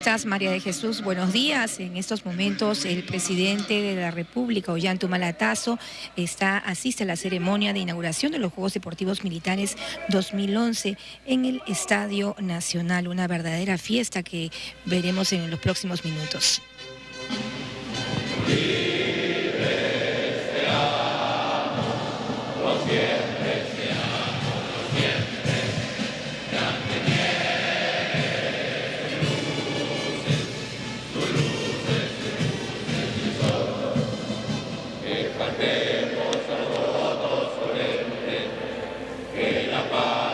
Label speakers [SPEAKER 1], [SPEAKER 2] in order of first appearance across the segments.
[SPEAKER 1] estás, María de Jesús? Buenos días. En estos momentos el presidente de la República, Ollanta Malatazo, está, asiste a la ceremonia de inauguración de los Juegos Deportivos Militares 2011 en el Estadio Nacional. Una verdadera fiesta que veremos en los próximos minutos. Bye.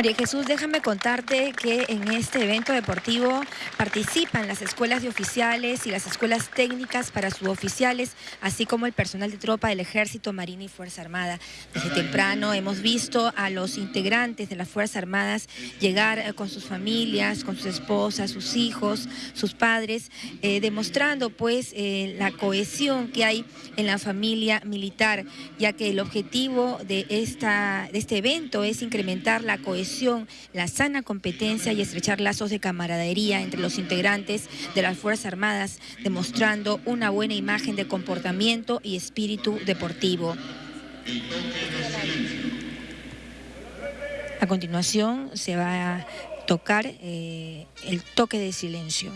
[SPEAKER 1] María Jesús, déjame contarte que en este evento deportivo participan las escuelas de oficiales y las escuelas técnicas para suboficiales, así como el personal de tropa del Ejército, Marina y Fuerza Armada. Desde temprano hemos visto a los integrantes de las Fuerzas Armadas llegar eh, con sus familias, con sus esposas, sus hijos, sus padres, eh, demostrando pues eh, la cohesión que hay en la familia militar, ya que el objetivo de, esta, de este evento es incrementar la cohesión la sana competencia y estrechar lazos de camaradería entre los integrantes de las Fuerzas Armadas, demostrando una buena imagen de comportamiento y espíritu deportivo. A continuación se va a tocar eh, el toque de silencio.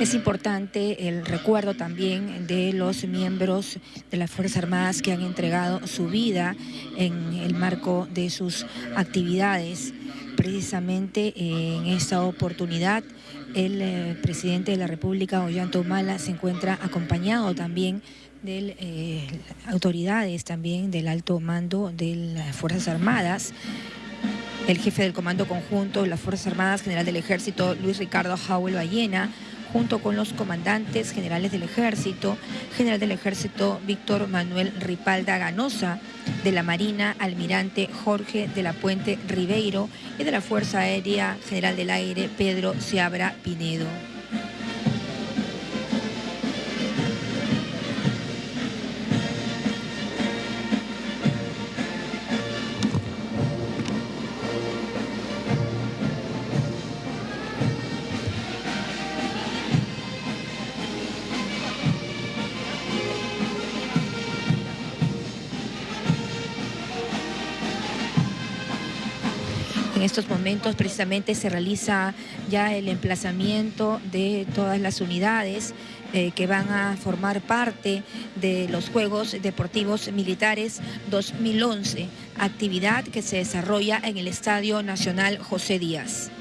[SPEAKER 1] Es importante el recuerdo también de los miembros de las Fuerzas Armadas que han entregado su vida en el marco de sus actividades. Precisamente en esta oportunidad el eh, presidente de la República, Ollanta Humala, se encuentra acompañado también de eh, autoridades también del alto mando de las Fuerzas Armadas, el jefe del Comando Conjunto de las Fuerzas Armadas, general del Ejército, Luis Ricardo Howell Ballena, junto con los comandantes generales del Ejército, general del Ejército Víctor Manuel Ripalda Ganosa, de la Marina Almirante Jorge de la Puente Ribeiro y de la Fuerza Aérea General del Aire Pedro Seabra Pinedo. Estos momentos precisamente se realiza ya el emplazamiento de todas las unidades eh, que van a formar parte de los Juegos Deportivos Militares 2011, actividad que se desarrolla en el Estadio Nacional José Díaz.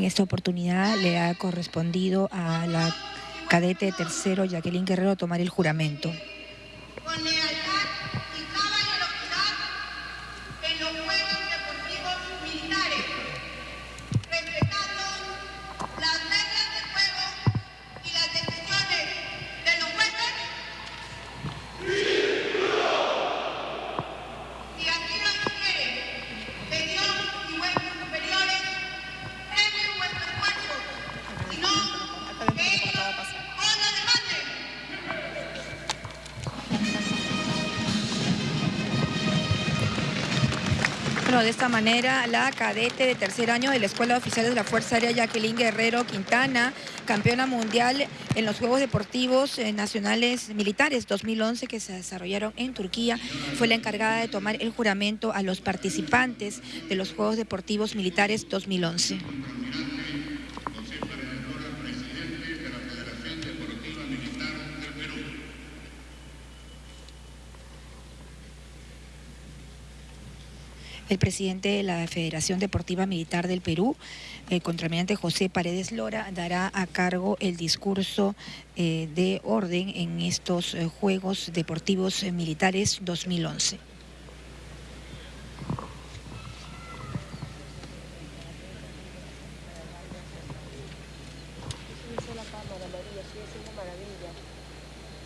[SPEAKER 2] En
[SPEAKER 1] esta oportunidad le ha correspondido a la cadete tercero Jacqueline Guerrero tomar el juramento. De esta manera, la cadete de tercer año de la Escuela de Oficiales de la Fuerza Aérea Jacqueline Guerrero Quintana, campeona mundial en los Juegos Deportivos eh, Nacionales Militares 2011 que se desarrollaron en Turquía, fue la encargada de tomar el juramento a los participantes de los Juegos Deportivos Militares 2011. El presidente de la Federación Deportiva Militar del Perú, el contraalmirante José Paredes Lora, dará a cargo el discurso eh, de orden en estos eh, Juegos Deportivos Militares 2011.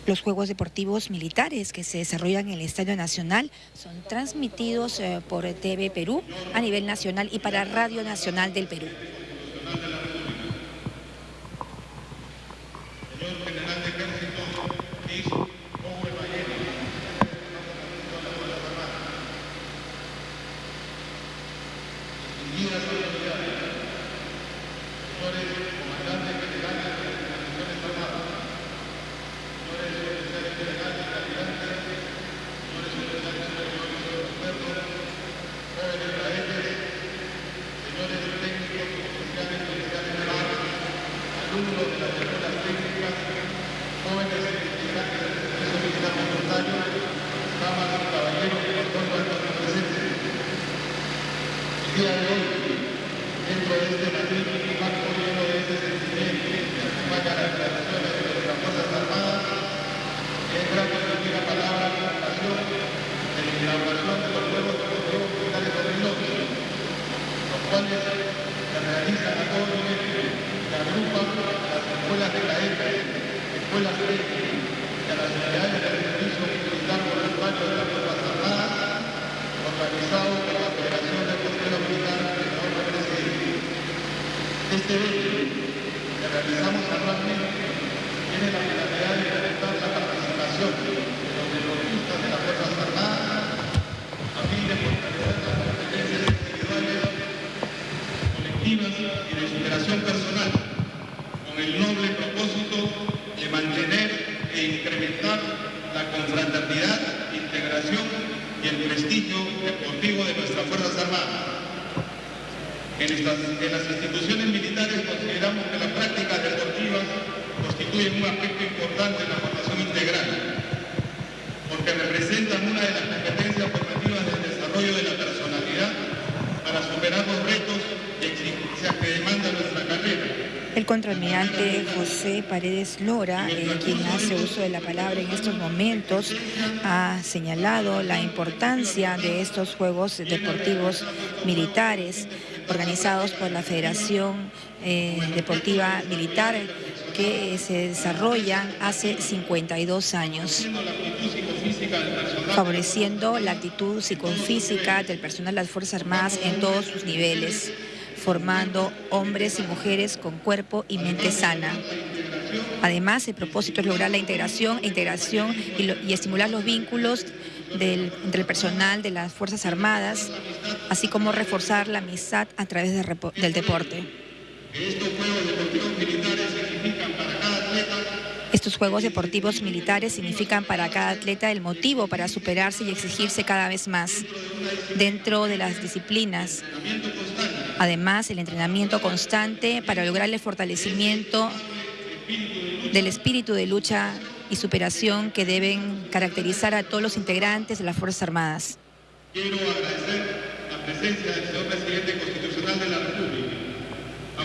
[SPEAKER 1] Los Juegos Deportivos Militares que se desarrollan en el Estadio Nacional son transmitidos eh, por TV Perú a nivel nacional y para Radio Nacional del Perú.
[SPEAKER 2] día de hoy, dentro de este magnífico marco lleno de este sentimiento que acompaña las declaraciones de nuestras Fuerzas Armadas, es grato recibir la palabra en ocasión de la inauguración de los Juegos Deportivos Militares 2011, los cuales se realizan a todo nivel, que agrupan a las escuelas de cadetes, escuelas técnicas y a las unidades de servicio militar voluntario de las Fuerzas Armadas, organizado por la Federación de Costeros Este evento realizamos anualmente tiene la finalidad de incrementar la participación de los deportistas de las Fuerzas Armadas a fin de fortalecer las competencias individuales, colectivas y de superación personal con el noble propósito de mantener e incrementar la confraternidad, integración y el prestigio deportivo de nuestras Fuerzas Armadas. En, estas, en las instituciones militares consideramos que las prácticas deportivas constituyen un aspecto importante en la formación integral, porque representan una de las competencias formativas del desarrollo de la personalidad para superar los retos y exigencias que demanda nuestra carrera.
[SPEAKER 1] El contraalmirante José Paredes Lora, eh, quien hace uso de la palabra en estos momentos, ha señalado la importancia de estos Juegos Deportivos Militares organizados por la Federación eh, Deportiva Militar que se desarrollan hace 52 años, favoreciendo la actitud psicofísica del personal de las Fuerzas Armadas en todos sus niveles, formando hombres y mujeres con cuerpo y mente sana. Además, el propósito es lograr la integración, integración y, estimular los vínculos del, entre el personal de las Fuerzas Armadas, así como reforzar la amistad a través de, del deporte. Estos Juegos Deportivos Militares significan para cada atleta el motivo para superarse y exigirse cada vez más dentro de las disciplinas. Además, el entrenamiento constante para lograr el fortalecimiento del espíritu de lucha y superación que deben caracterizar a todos los integrantes de las Fuerzas Armadas.
[SPEAKER 2] Quiero agradecer la presencia del señor presidente constitucional de la República.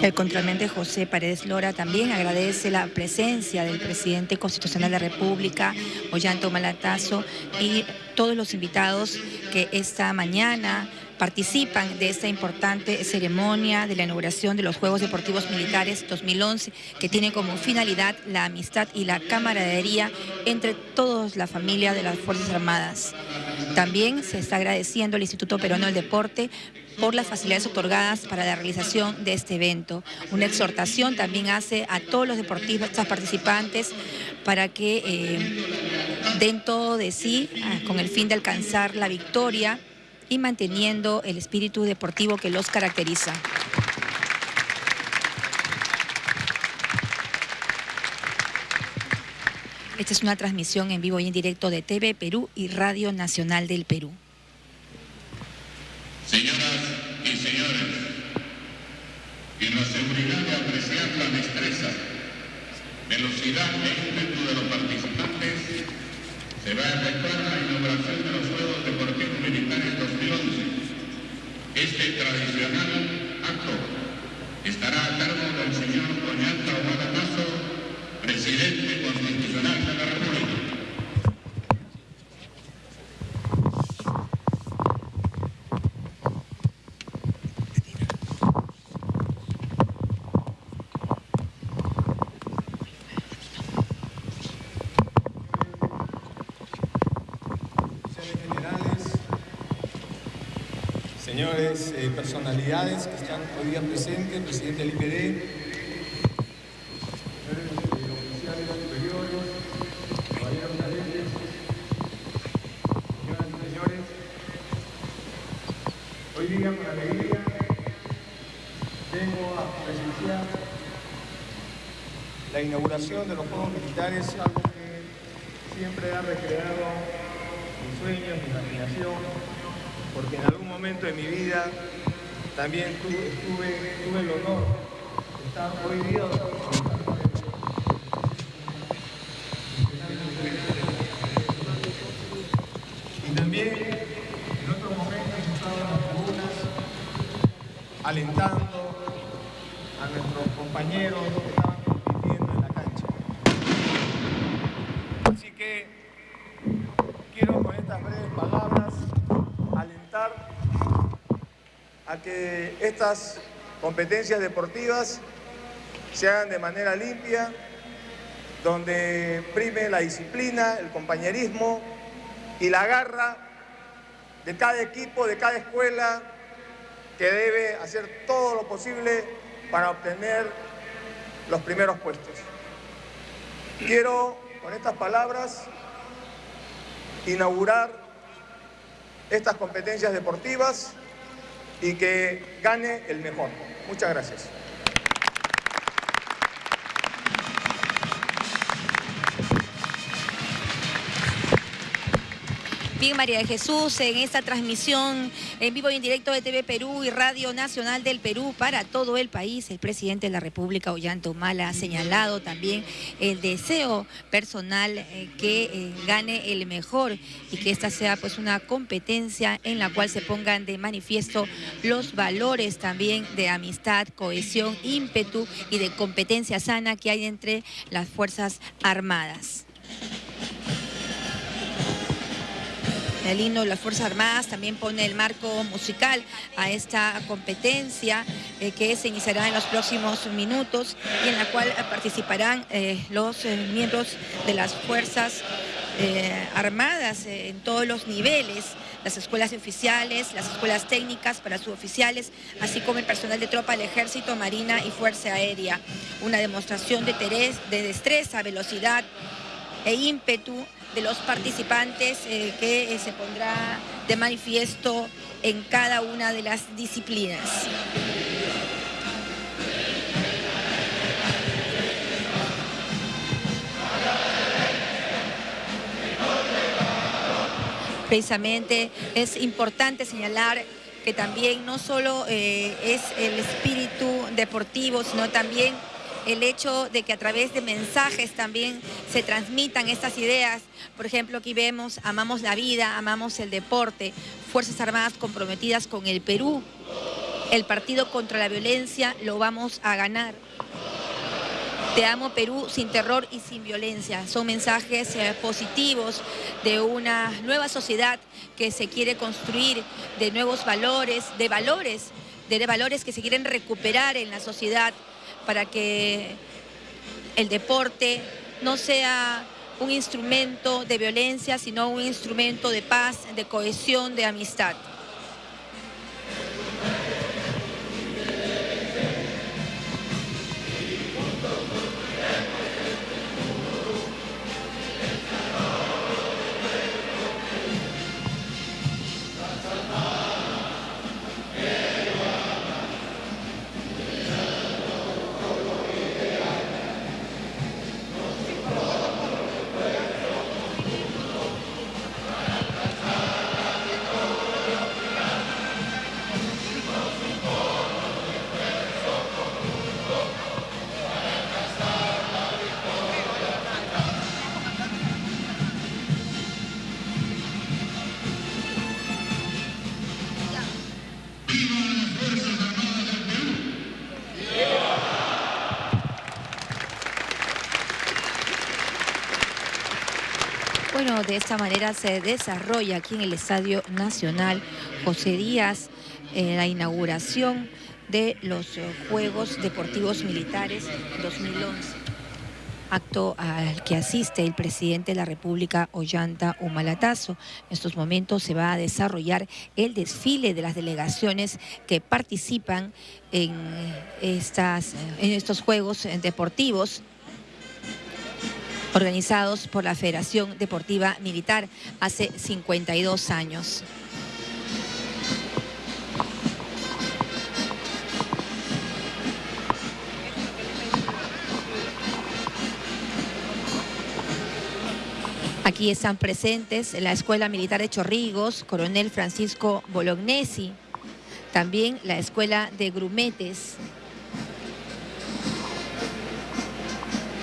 [SPEAKER 1] El contralmente José Paredes Lora también agradece la presencia del presidente constitucional de la República, Ollanto Malatazo, y todos los invitados que esta mañana participan de esta importante ceremonia de la inauguración de los Juegos Deportivos Militares 2011, que tiene como finalidad la amistad y la camaradería entre toda la familia de las Fuerzas Armadas. También se está agradeciendo al Instituto Peruano del Deporte por las facilidades otorgadas para la realización de este evento. Una exhortación también hace a todos los deportistas participantes para que eh, den todo de sí ah, con el fin de alcanzar la victoria y manteniendo el espíritu deportivo que los caracteriza. Esta es una transmisión en vivo y en directo de TV Perú y Radio Nacional del Perú.
[SPEAKER 3] Señoras y señores, en la seguridad de apreciar la destreza, velocidad e ímpetu de los participantes, se va a efectuar la inauguración de los Juegos Deportivos Militares 2011. Este tradicional acto estará a cargo del señor Oñata Obada Mazo, presidente constitucional de la República.
[SPEAKER 4] señores eh, personalidades que están hoy día presentes, presidente del IPD, señores oficiales superiores, caballeros señores, hoy día con alegría vengo a presenciar la inauguración de los Juegos Militares, algo que siempre ha recreado mis sueños, mi imaginación, porque en algún momento de mi vida también tuve, tuve, tuve el honor de estar hoy día y también en otros momentos he estado en las tribunas alentando a nuestros compañeros que estaban compitiendo en la cancha. Así que quiero con estas breves palabras a que estas competencias deportivas se hagan de manera limpia, donde prime la disciplina, el compañerismo y la garra de cada equipo, de cada escuela, que debe hacer todo lo posible para obtener los primeros puestos. Quiero, con estas palabras, inaugurar estas competencias deportivas y que gane el mejor. Muchas gracias.
[SPEAKER 1] Bien, María de Jesús, en esta transmisión en vivo y en directo de TV Perú y Radio Nacional del Perú para todo el país, el presidente de la República, Ollanta Humala, ha señalado también el deseo personal eh, que eh, gane el mejor y que esta sea pues una competencia en la cual se pongan de manifiesto los valores también de amistad, cohesión, ímpetu y de competencia sana que hay entre las Fuerzas Armadas. El himno de las Fuerzas Armadas también pone el marco musical a esta competencia eh, que se iniciará en los próximos minutos y en la cual participarán eh, los eh, miembros de las Fuerzas Armadas en todos los niveles las escuelas oficiales, las escuelas técnicas para suboficiales, así como el personal de tropa del Ejército, Marina y Fuerza Aérea. Una demostración de, de destreza, velocidad e ímpetu de los participantes eh, que eh, se pondrá de manifiesto en cada una de las disciplinas. Precisamente es importante señalar que también no solo eh, es el espíritu deportivo, sino también el hecho de que a través de mensajes también se transmitan estas ideas. Por ejemplo, aquí vemos, amamos la vida, amamos el deporte, Fuerzas Armadas comprometidas con el Perú. El partido contra la violencia lo vamos a ganar. Te amo Perú sin terror y sin violencia. Son mensajes eh, positivos de una nueva sociedad que se quiere construir, de nuevos valores, de valores, de valores que se quieren recuperar en la sociedad para que el deporte no sea un instrumento de violencia, sino un instrumento de paz, de cohesión, de amistad. De esta manera se desarrolla aquí en el Estadio Nacional José Díaz la inauguración de los eh, Juegos Deportivos Militares 2011 acto al que asiste el presidente de la República, Ollanta Humalatazo. En estos momentos se va a desarrollar el desfile de las delegaciones que participan en, estas, en estos Juegos Deportivos organizados por la Federación Deportiva Militar hace 52 años. Aquí están presentes la Escuela Militar de Chorrigos, Coronel Francisco Bolognesi, también la Escuela de Grumetes,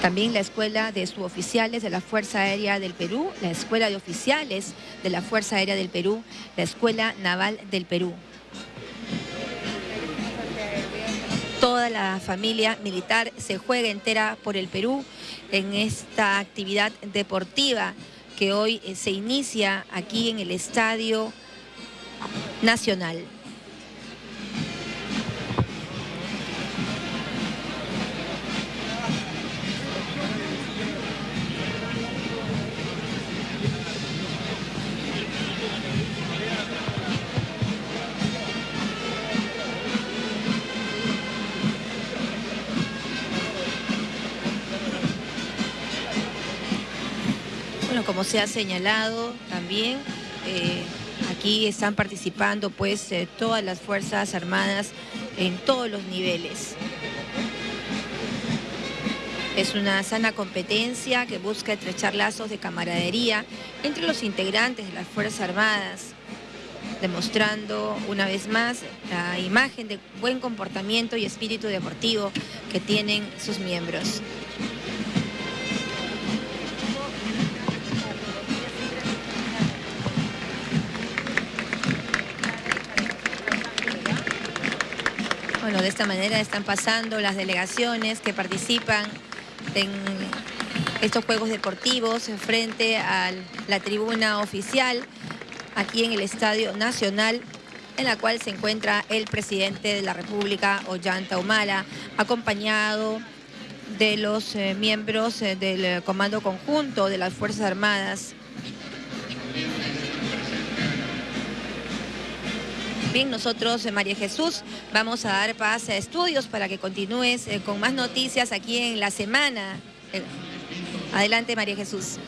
[SPEAKER 1] También la Escuela de Suboficiales de la Fuerza Aérea del Perú, la Escuela de Oficiales de la Fuerza Aérea del Perú, la Escuela Naval del Perú. Toda la familia militar se juega entera por el Perú en esta actividad deportiva que hoy eh, se inicia aquí en el Estadio Nacional. Como se ha señalado también, eh, aquí están participando pues eh, todas las Fuerzas Armadas en todos los niveles. Es una sana competencia que busca estrechar lazos de camaradería entre los integrantes de las Fuerzas Armadas, demostrando una vez más la imagen de buen comportamiento y espíritu deportivo que tienen sus miembros. Bueno, de esta manera están pasando las delegaciones que participan en estos Juegos Deportivos frente a la tribuna oficial aquí en el Estadio Nacional en la cual se encuentra el presidente de la República, Ollanta Humala, acompañado de los eh, miembros eh, del Comando Conjunto de las Fuerzas Armadas. Nosotros, eh, María Jesús, vamos a dar pase a estudios para que continúes con más noticias aquí en la semana. Adelante, María Jesús.